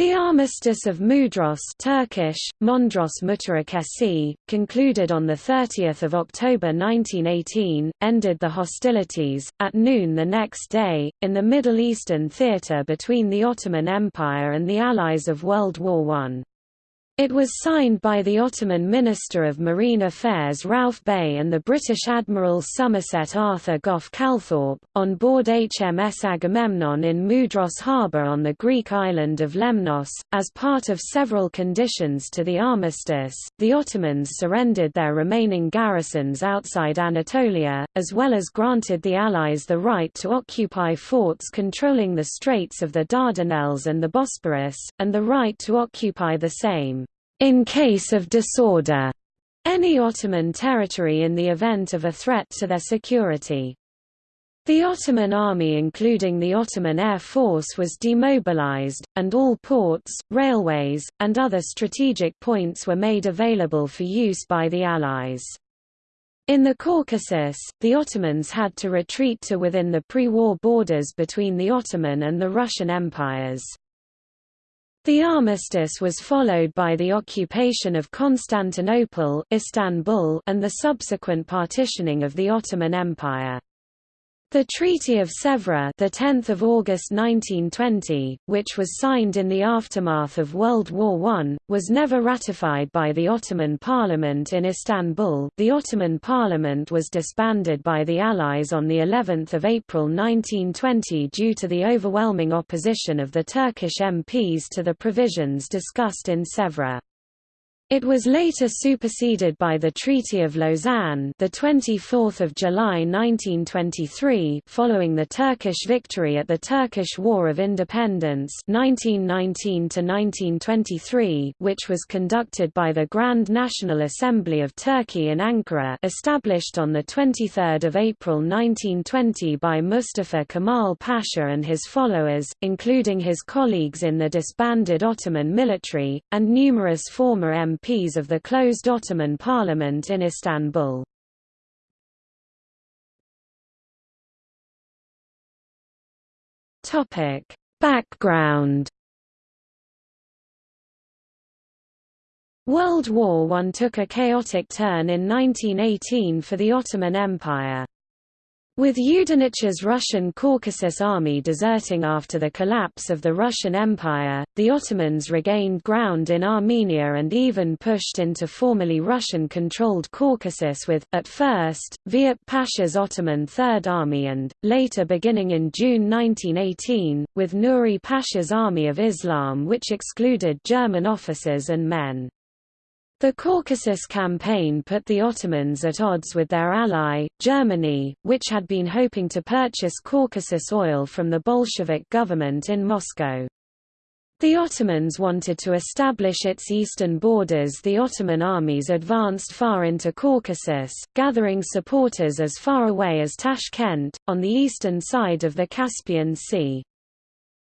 The Armistice of Mudros Turkish, Mondros Mutarakesi, concluded on 30 October 1918, ended the hostilities, at noon the next day, in the Middle Eastern theatre between the Ottoman Empire and the Allies of World War I. It was signed by the Ottoman Minister of Marine Affairs Rauf Bey and the British Admiral Somerset Arthur Gough Calthorpe, on board HMS Agamemnon in Mudros harbour on the Greek island of Lemnos. As part of several conditions to the armistice, the Ottomans surrendered their remaining garrisons outside Anatolia, as well as granted the Allies the right to occupy forts controlling the Straits of the Dardanelles and the Bosporus, and the right to occupy the same in case of disorder, any Ottoman territory in the event of a threat to their security. The Ottoman army including the Ottoman Air Force was demobilized, and all ports, railways, and other strategic points were made available for use by the Allies. In the Caucasus, the Ottomans had to retreat to within the pre-war borders between the Ottoman and the Russian empires. The armistice was followed by the occupation of Constantinople Istanbul and the subsequent partitioning of the Ottoman Empire. The Treaty of Sèvres, the 10th of August 1920, which was signed in the aftermath of World War I, was never ratified by the Ottoman Parliament in Istanbul. The Ottoman Parliament was disbanded by the Allies on the 11th of April 1920 due to the overwhelming opposition of the Turkish MPs to the provisions discussed in Sèvres. It was later superseded by the Treaty of Lausanne, the 24th of July 1923, following the Turkish victory at the Turkish War of Independence 1919 to 1923, which was conducted by the Grand National Assembly of Turkey in Ankara, established on the 23rd of April 1920 by Mustafa Kemal Pasha and his followers, including his colleagues in the disbanded Ottoman military and numerous former MPs MPs of the closed Ottoman parliament in Istanbul. Background World War I took a chaotic turn in 1918 for the Ottoman Empire. With Yudenich's Russian Caucasus army deserting after the collapse of the Russian Empire, the Ottomans regained ground in Armenia and even pushed into formerly Russian-controlled Caucasus with, at first, Vehip Pasha's Ottoman Third Army and, later beginning in June 1918, with Nuri Pasha's Army of Islam which excluded German officers and men. The Caucasus campaign put the Ottomans at odds with their ally, Germany, which had been hoping to purchase Caucasus oil from the Bolshevik government in Moscow. The Ottomans wanted to establish its eastern borders the Ottoman armies advanced far into Caucasus, gathering supporters as far away as Tashkent, on the eastern side of the Caspian Sea.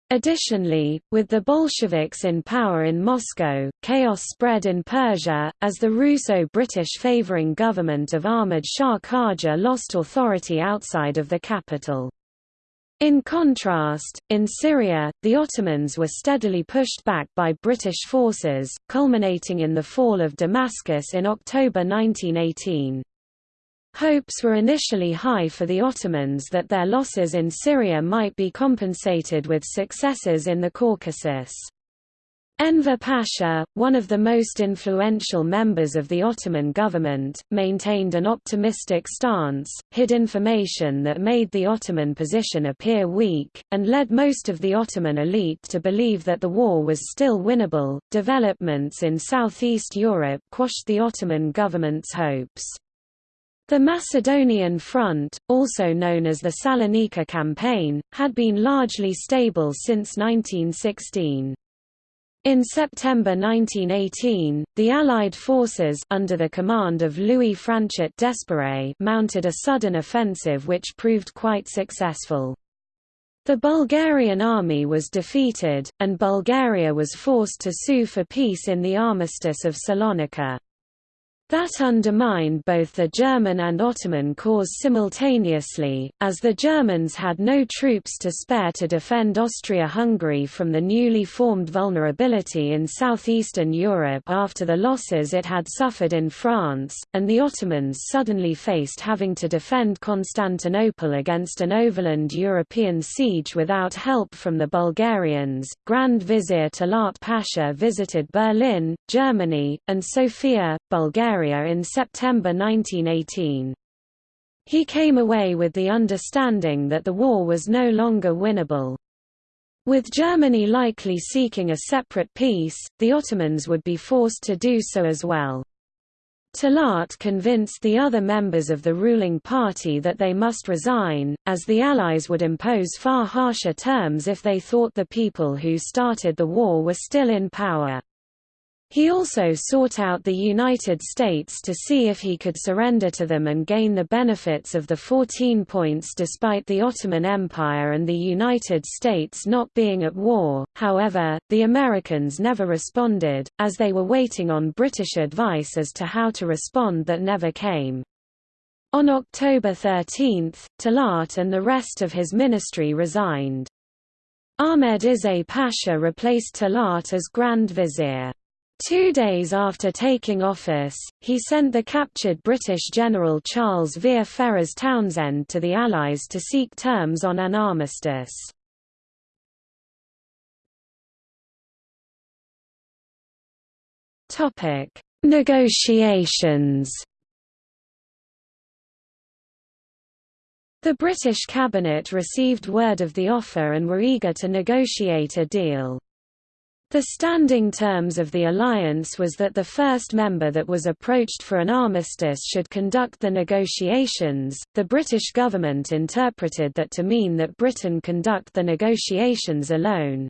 Additionally, with the Bolsheviks in power in Moscow, chaos spread in Persia, as the Russo-British favouring government of Ahmad Shah Qajar lost authority outside of the capital. In contrast, in Syria, the Ottomans were steadily pushed back by British forces, culminating in the fall of Damascus in October 1918. Hopes were initially high for the Ottomans that their losses in Syria might be compensated with successes in the Caucasus. Enver Pasha, one of the most influential members of the Ottoman government, maintained an optimistic stance, hid information that made the Ottoman position appear weak, and led most of the Ottoman elite to believe that the war was still winnable. Developments in southeast Europe quashed the Ottoman government's hopes. The Macedonian Front, also known as the Salonika Campaign, had been largely stable since 1916. In September 1918, the Allied forces under the command of Louis Franchet d'Espèrey mounted a sudden offensive which proved quite successful. The Bulgarian army was defeated, and Bulgaria was forced to sue for peace in the Armistice of Salonika. That undermined both the German and Ottoman cause simultaneously, as the Germans had no troops to spare to defend Austria-Hungary from the newly formed vulnerability in southeastern Europe after the losses it had suffered in France, and the Ottomans suddenly faced having to defend Constantinople against an overland European siege without help from the Bulgarians. Grand Vizier Talat Pasha visited Berlin, Germany, and Sofia, Bulgaria in September 1918. He came away with the understanding that the war was no longer winnable. With Germany likely seeking a separate peace, the Ottomans would be forced to do so as well. Talat convinced the other members of the ruling party that they must resign, as the Allies would impose far harsher terms if they thought the people who started the war were still in power. He also sought out the United States to see if he could surrender to them and gain the benefits of the 14 points despite the Ottoman Empire and the United States not being at war. However, the Americans never responded, as they were waiting on British advice as to how to respond that never came. On October 13, Talat and the rest of his ministry resigned. Ahmed Izzet Pasha replaced Talat as Grand Vizier. Two days after taking office, he sent the captured British General Charles Vere Ferrers Townshend to the Allies to seek terms on an armistice. Negotiations The British cabinet received word of the offer and were eager to negotiate a deal. The standing terms of the alliance was that the first member that was approached for an armistice should conduct the negotiations. The British government interpreted that to mean that Britain conduct the negotiations alone.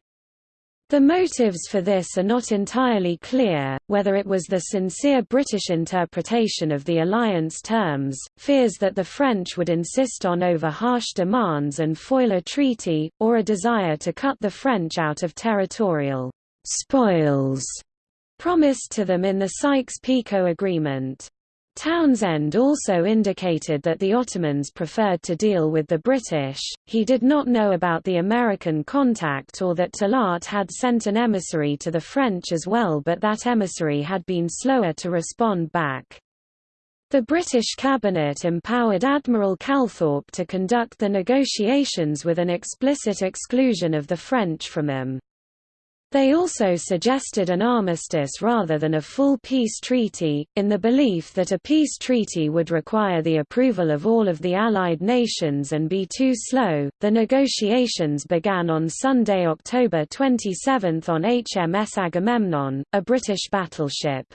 The motives for this are not entirely clear, whether it was the sincere British interpretation of the alliance terms, fears that the French would insist on over harsh demands and foil a treaty, or a desire to cut the French out of territorial spoils promised to them in the Sykes-Picot Agreement. Townshend also indicated that the Ottomans preferred to deal with the British, he did not know about the American contact or that Talat had sent an emissary to the French as well but that emissary had been slower to respond back. The British cabinet empowered Admiral Calthorpe to conduct the negotiations with an explicit exclusion of the French from them. They also suggested an armistice rather than a full peace treaty, in the belief that a peace treaty would require the approval of all of the Allied nations and be too slow. The negotiations began on Sunday, October 27 on HMS Agamemnon, a British battleship.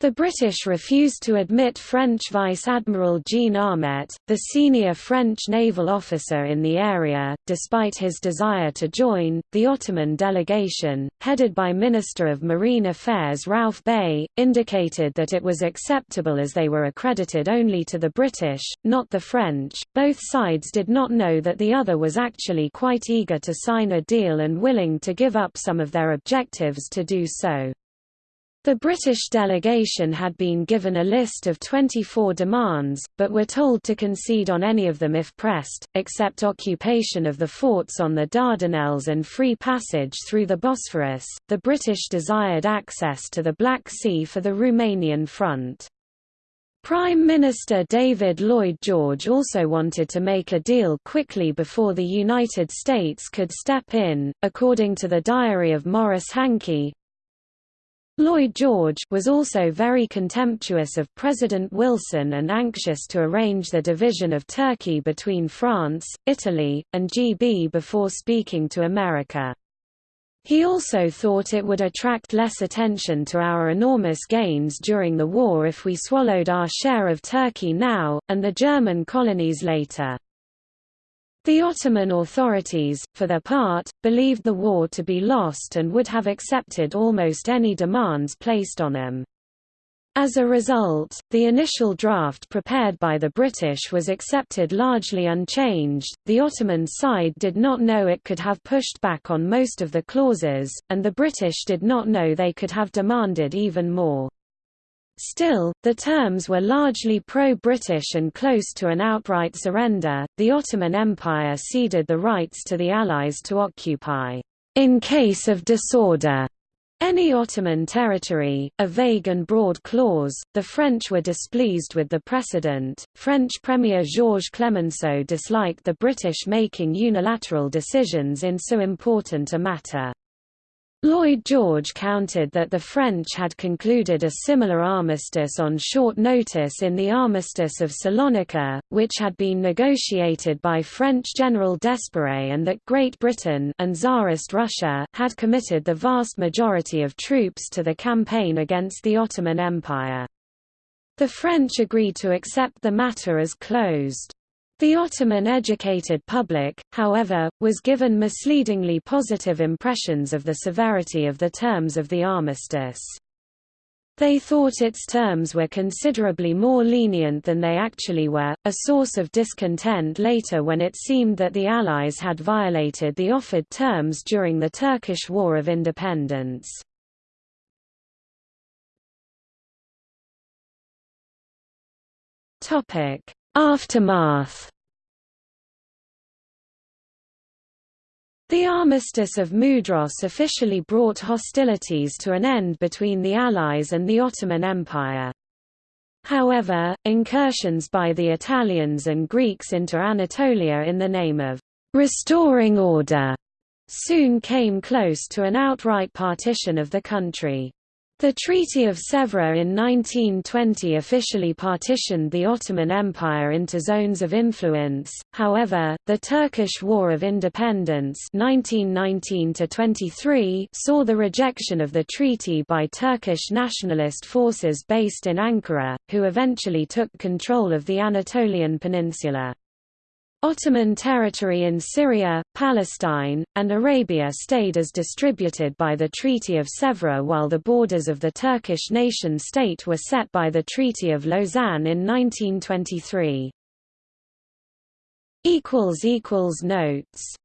The British refused to admit French Vice Admiral Jean Amet, the senior French naval officer in the area, despite his desire to join. The Ottoman delegation, headed by Minister of Marine Affairs Rauf Bey, indicated that it was acceptable as they were accredited only to the British, not the French. Both sides did not know that the other was actually quite eager to sign a deal and willing to give up some of their objectives to do so. The British delegation had been given a list of 24 demands, but were told to concede on any of them if pressed, except occupation of the forts on the Dardanelles and free passage through the Bosphorus. The British desired access to the Black Sea for the Romanian front. Prime Minister David Lloyd George also wanted to make a deal quickly before the United States could step in, according to the diary of Maurice Hankey, Lloyd George was also very contemptuous of President Wilson and anxious to arrange the division of Turkey between France, Italy, and GB before speaking to America. He also thought it would attract less attention to our enormous gains during the war if we swallowed our share of Turkey now, and the German colonies later. The Ottoman authorities, for their part, believed the war to be lost and would have accepted almost any demands placed on them. As a result, the initial draft prepared by the British was accepted largely unchanged. The Ottoman side did not know it could have pushed back on most of the clauses, and the British did not know they could have demanded even more. Still, the terms were largely pro-British and close to an outright surrender. The Ottoman Empire ceded the rights to the Allies to occupy, in case of disorder, any Ottoman territory, a vague and broad clause. The French were displeased with the precedent. French Premier Georges Clemenceau disliked the British making unilateral decisions in so important a matter. Lloyd George countered that the French had concluded a similar armistice on short notice in the Armistice of Salonika, which had been negotiated by French General d'Espèrey and that Great Britain and Tsarist Russia had committed the vast majority of troops to the campaign against the Ottoman Empire. The French agreed to accept the matter as closed. The Ottoman-educated public, however, was given misleadingly positive impressions of the severity of the terms of the armistice. They thought its terms were considerably more lenient than they actually were, a source of discontent later when it seemed that the Allies had violated the offered terms during the Turkish War of Independence. Aftermath The Armistice of Mudros officially brought hostilities to an end between the Allies and the Ottoman Empire. However, incursions by the Italians and Greeks into Anatolia in the name of restoring order soon came close to an outright partition of the country. The Treaty of Sèvres in 1920 officially partitioned the Ottoman Empire into zones of influence, however, the Turkish War of Independence 1919 saw the rejection of the treaty by Turkish nationalist forces based in Ankara, who eventually took control of the Anatolian Peninsula. Ottoman territory in Syria, Palestine, and Arabia stayed as distributed by the Treaty of Sèvres while the borders of the Turkish nation-state were set by the Treaty of Lausanne in 1923. Notes